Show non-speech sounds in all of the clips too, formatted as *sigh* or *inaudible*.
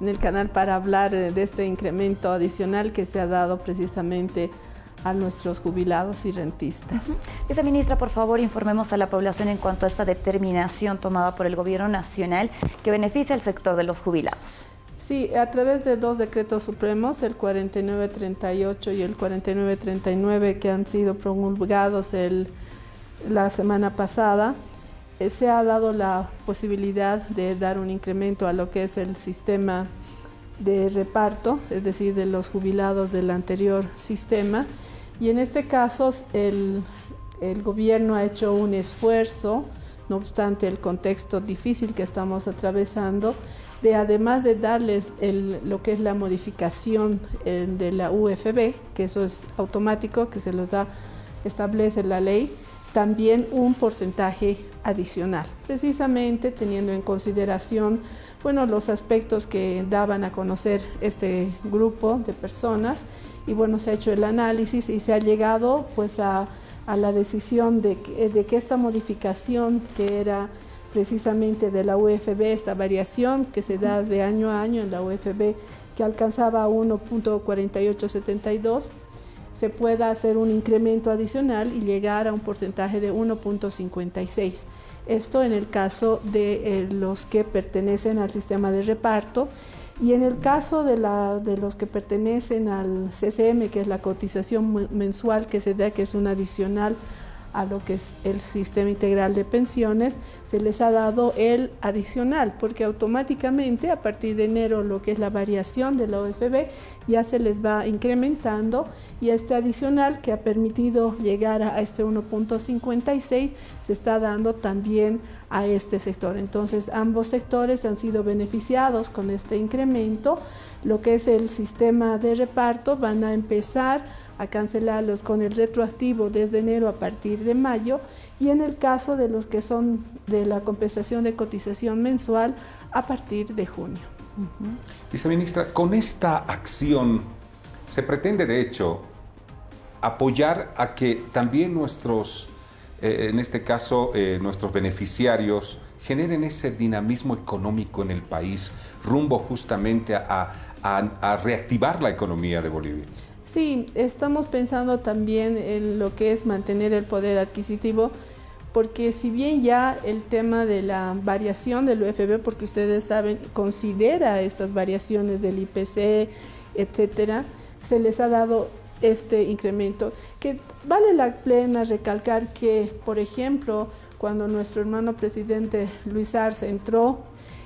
en el canal para hablar eh, de este incremento adicional que se ha dado precisamente a nuestros jubilados y rentistas. Viceministra, por favor, informemos a la población en cuanto a esta determinación tomada por el Gobierno Nacional que beneficia al sector de los jubilados. Sí, a través de dos decretos supremos, el 4938 y el 4939, que han sido promulgados el, la semana pasada, se ha dado la posibilidad de dar un incremento a lo que es el sistema de reparto, es decir, de los jubilados del anterior sistema. Y en este caso, el, el gobierno ha hecho un esfuerzo, no obstante el contexto difícil que estamos atravesando, de además de darles lo que es la modificación eh, de la UFB, que eso es automático, que se los da, establece la ley, también un porcentaje adicional, precisamente teniendo en consideración bueno, los aspectos que daban a conocer este grupo de personas. Y bueno, se ha hecho el análisis y se ha llegado pues a, la decisión de de que esta modificación que era precisamente de la UFB, esta variación que se da de año a año en la UFB, que alcanzaba 1.4872, se pueda hacer un incremento adicional y llegar a un porcentaje de 1.56. Esto en el caso de eh, los que pertenecen al sistema de reparto y en el caso de, la, de los que pertenecen al CCM, que es la cotización mensual que se da, que es un adicional a lo que es el sistema integral de pensiones, se les ha dado el adicional, porque automáticamente a partir de enero lo que es la variación de la OFB ya se les va incrementando y este adicional que ha permitido llegar a este 1.56 se está dando también a este sector. Entonces ambos sectores han sido beneficiados con este incremento. Lo que es el sistema de reparto van a empezar a cancelarlos con el retroactivo desde enero a partir de mayo y en el caso de los que son de la compensación de cotización mensual a partir de junio. Viceministra, con esta acción se pretende de hecho apoyar a que también nuestros, eh, en este caso, eh, nuestros beneficiarios generen ese dinamismo económico en el país rumbo justamente a reactivar la economía de Bolivia. Sí, estamos pensando también en lo que es mantener el poder adquisitivo, porque si bien ya el tema de la variación del UFB, porque ustedes saben, considera estas variaciones del IPC, etcétera, se les ha dado este incremento, que vale la pena recalcar que, por ejemplo, cuando nuestro hermano presidente Luis Arce entró,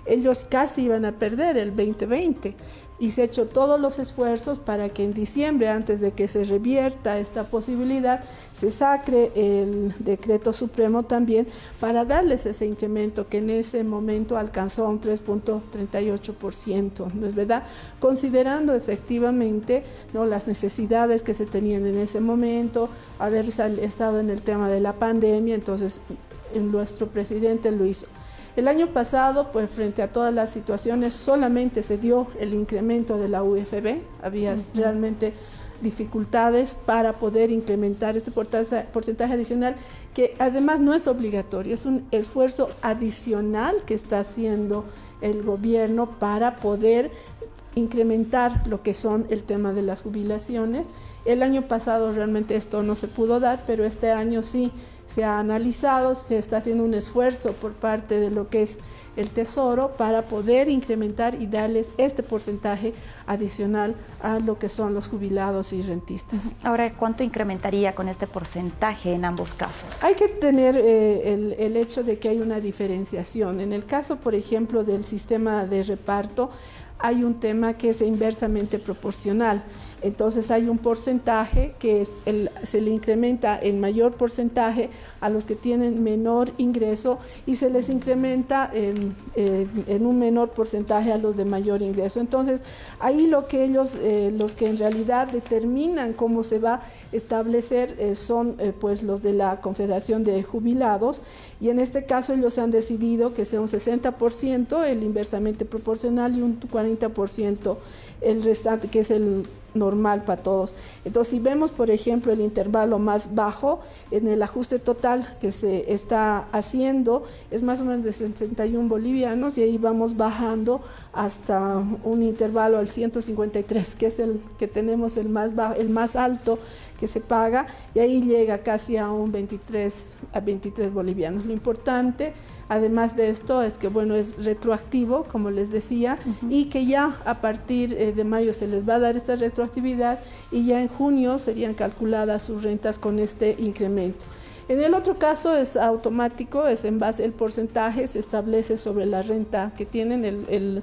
ellos casi iban a perder el 2020 y se ha hecho todos los esfuerzos para que en diciembre, antes de que se revierta esta posibilidad, se sacre el decreto supremo también para darles ese incremento que en ese momento alcanzó un 3.38%, ¿no es verdad? Considerando efectivamente ¿no? las necesidades que se tenían en ese momento, haber estado en el tema de la pandemia, entonces nuestro presidente lo hizo. El año pasado, pues frente a todas las situaciones, solamente se dio el incremento de la UFB, había realmente dificultades para poder incrementar este porcentaje adicional, que además no es obligatorio, es un esfuerzo adicional que está haciendo el gobierno para poder incrementar lo que son el tema de las jubilaciones. El año pasado realmente esto no se pudo dar, pero este año sí se ha analizado, se está haciendo un esfuerzo por parte de lo que es el Tesoro para poder incrementar y darles este porcentaje adicional a lo que son los jubilados y rentistas. Ahora, ¿cuánto incrementaría con este porcentaje en ambos casos? Hay que tener eh, el, el hecho de que hay una diferenciación. En el caso, por ejemplo, del sistema de reparto, hay un tema que es inversamente proporcional. Entonces hay un porcentaje que se le incrementa en mayor porcentaje a los que tienen menor ingreso y se les incrementa en, un menor porcentaje a los de mayor ingreso. Entonces ahí lo que ellos, eh, los que en realidad determinan cómo se va a establecer eh, son eh, pues los de la Confederación de Jubilados y en este caso ellos han decidido que sea un 60% el inversamente proporcional y un 40% el restante que es el normal para todos. Entonces, si vemos, por ejemplo, el intervalo más bajo en el ajuste total que se está haciendo, es más o menos de 61 bolivianos y ahí vamos bajando hasta un intervalo al 153, que es el que tenemos el más, bajo, el más alto que se paga, y ahí llega casi a un 23, a 23 bolivianos. Lo importante Además de esto es que bueno es retroactivo, como les decía, y que ya a partir eh, de mayo se les va a dar esta retroactividad y ya en junio serían calculadas sus rentas con este incremento. En el otro caso es automático, es en base al porcentaje, se establece sobre la renta que tienen, el,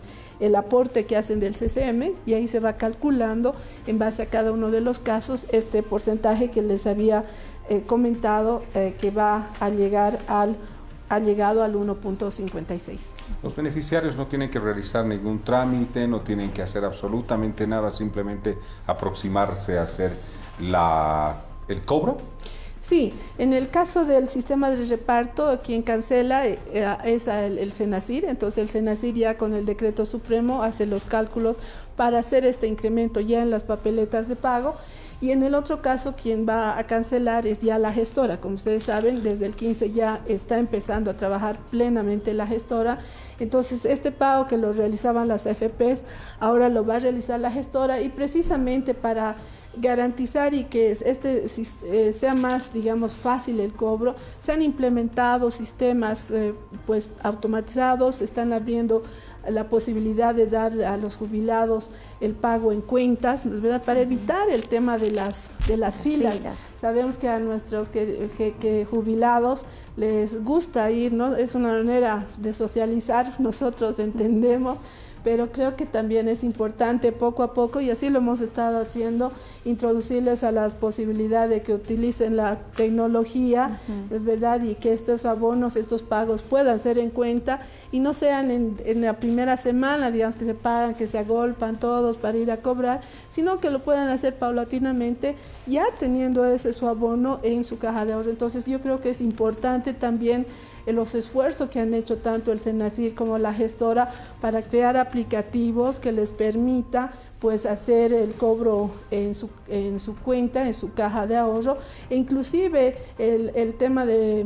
aporte que hacen del CCM y ahí se va calculando en base a cada uno de los casos este porcentaje que les había eh, comentado eh, que va a llegar al ha llegado al 1.56. Los beneficiarios no tienen que realizar ningún trámite, no tienen que hacer absolutamente nada, simplemente aproximarse a hacer la, el cobro. Sí, en el caso del sistema de reparto, quien cancela eh, es el, el entonces el Senacir ya con el decreto supremo hace los cálculos para hacer este incremento ya en las papeletas de pago y en el otro caso, quien va a cancelar es ya la gestora. Como ustedes saben, desde el 15 ya está empezando a trabajar plenamente la gestora. Entonces, este pago que lo realizaban las AFPs, ahora lo va a realizar la gestora y precisamente para garantizar y que este eh, sea más, digamos, fácil el cobro, se han implementado sistemas eh, pues automatizados, están abriendo la posibilidad de dar a los jubilados el pago en cuentas, ¿verdad? para evitar el tema de las, de las filas. Sabemos que a nuestros que, jubilados les gusta ir, ¿no? es una manera de socializar, *laughs* nosotros entendemos pero creo que también es importante poco a poco, y así lo hemos estado haciendo, introducirles a la posibilidad de que utilicen la tecnología, es verdad, y que estos abonos, estos pagos puedan ser en cuenta y no sean en, la primera semana, digamos, que se pagan, que se agolpan todos para ir a cobrar, sino que lo puedan hacer paulatinamente, ya teniendo ese su abono en su caja de ahorro. Entonces yo creo que es importante también los esfuerzos que han hecho tanto el Senacir como la gestora para crear aplicativos que les permita pues hacer el cobro en su, en su cuenta, en su caja de ahorro, e inclusive el, tema de,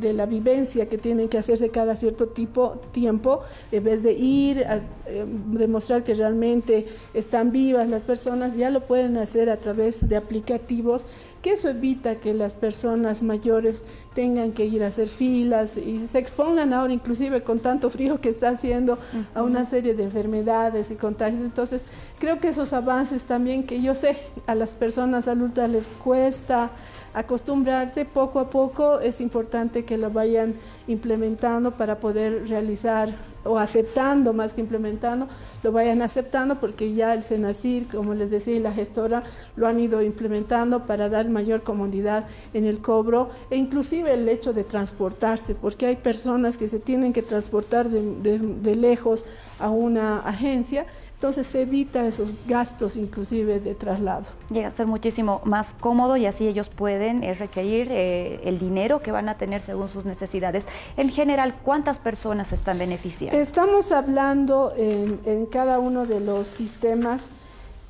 de, la vivencia que tienen que hacerse cada cierto tipo, tiempo, en vez de ir a eh, demostrar que realmente están vivas las personas, ya lo pueden hacer a través de aplicativos, que eso evita que las personas mayores tengan que ir a hacer filas y se expongan ahora inclusive con tanto frío que está haciendo a una serie de enfermedades y contagios. Entonces, creo que esos avances también que yo sé a las personas adultas les cuesta acostumbrarse poco a poco, es importante que lo vayan implementando para poder realizar o aceptando más que implementando, lo vayan aceptando porque ya el Senacir, como les decía, y la gestora lo han ido implementando para dar mayor comodidad en el cobro e inclusive el hecho de transportarse, porque hay personas que se tienen que transportar de, de lejos a una agencia entonces se evita esos gastos inclusive de traslado. Llega a ser muchísimo más cómodo y así ellos pueden eh, requerir eh, el dinero que van a tener según sus necesidades. En general, ¿cuántas personas están beneficiando? Estamos hablando en, cada uno de los sistemas.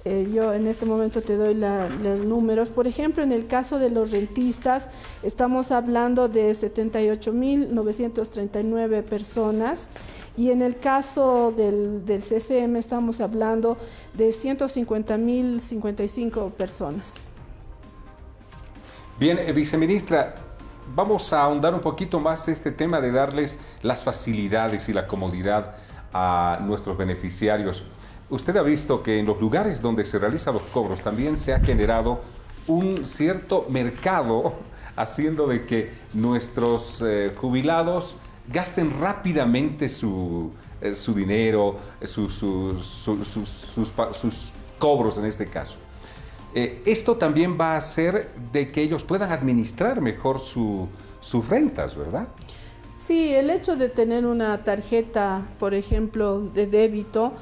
Eh, yo en este momento te doy los números. Por ejemplo, en el caso de los rentistas, estamos hablando de 78.939 personas. Y en el caso del, del CCM estamos hablando de 150.055 personas. Bien, eh, viceministra, vamos a ahondar un poquito más este tema de darles las facilidades y la comodidad a nuestros beneficiarios. Usted ha visto que en los lugares donde se realizan los cobros también se ha generado un cierto mercado *laughs* haciendo de que nuestros eh, jubilados gasten rápidamente su, eh, su dinero, eh, sus, cobros en este caso. Eh, esto también va a hacer de que ellos puedan administrar mejor sus rentas, ¿verdad? Sí, el hecho de tener una tarjeta, por ejemplo, de débito,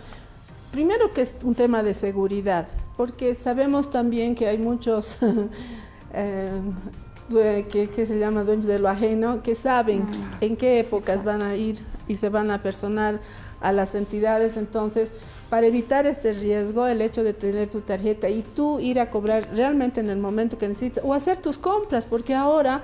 primero que es un tema de seguridad, porque sabemos también que hay muchos *laughs* que, se llama dueños de lo ajeno, que saben mm. en qué épocas van a ir y se van a personar a las entidades. Entonces, para evitar este riesgo, el hecho de tener tu tarjeta y tú ir a cobrar realmente en el momento que necesitas o hacer tus compras, porque ahora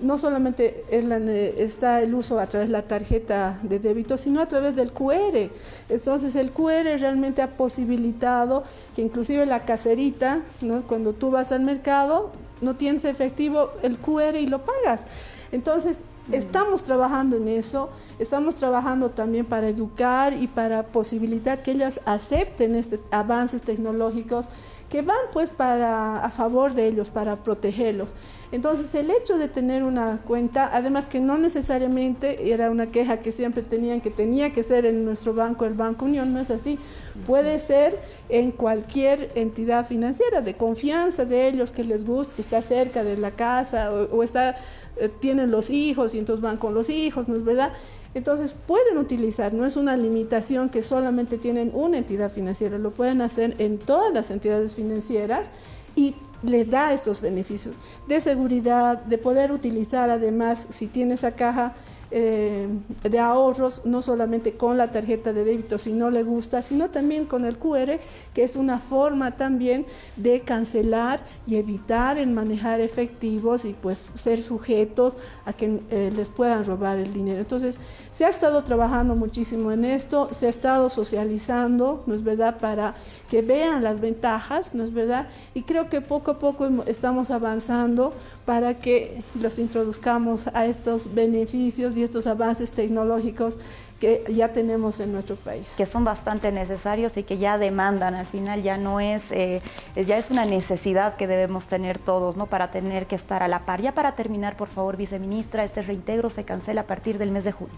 no solamente está el uso a través de la tarjeta de débito, sino a través del QR. Entonces el QR realmente ha posibilitado que inclusive la caserita, cuando tú vas al mercado, no tienes efectivo el QR y lo pagas. Entonces mm. estamos trabajando en eso, estamos trabajando también para educar y para posibilitar que ellas acepten estos avances tecnológicos que van pues para a favor de ellos, para protegerlos. Entonces el hecho de tener una cuenta, además que no necesariamente era una queja que siempre tenían que tenía que ser en nuestro banco, el Banco Unión, no es así, puede ser en cualquier entidad financiera de confianza de ellos que les guste, que está cerca de la casa o, está, eh, tienen los hijos y entonces van con los hijos, ¿no es verdad? Entonces pueden utilizar, no es una limitación que solamente tienen una entidad financiera, lo pueden hacer en todas las entidades financieras y les da estos beneficios de seguridad, de poder utilizar además, si tiene esa caja, eh, de ahorros, no solamente con la tarjeta de débito si no le gusta, sino también con el QR, que es una forma también de cancelar y evitar el manejar efectivos y pues ser sujetos a que eh, les puedan robar el dinero. Entonces, se ha estado trabajando muchísimo en esto, se ha estado socializando, ¿no es verdad?, para que vean las ventajas, ¿no es verdad? Y creo que poco a poco estamos avanzando para que los introduzcamos a estos beneficios y estos avances tecnológicos que ya tenemos en nuestro país. Que son bastante necesarios y que ya demandan, al final ya no es, eh, ya es una necesidad que debemos tener todos, ¿no? Para tener que estar a la par. Ya para terminar, por favor, viceministra, este reintegro se cancela a partir del mes de junio.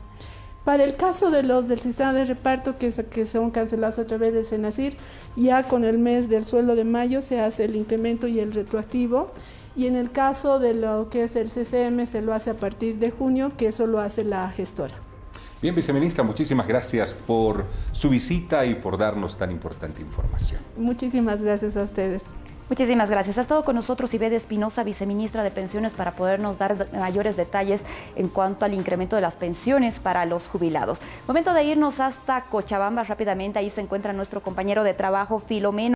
Para el caso de los del sistema de reparto que, que son cancelados a través del SENACIR, ya con el mes del sueldo de mayo se hace el incremento y el retroactivo. Y en el caso de lo que es el CCM se lo hace a partir de junio, que eso lo hace la gestora. Bien, viceministra, muchísimas gracias por su visita y por darnos tan importante información. Muchísimas gracias a ustedes. Muchísimas gracias. Ha estado con nosotros Ibede Espinosa, viceministra de Pensiones, para podernos dar mayores detalles en cuanto al incremento de las pensiones para los jubilados. Momento de irnos hasta Cochabamba rápidamente. Ahí se encuentra nuestro compañero de trabajo, Filomeno.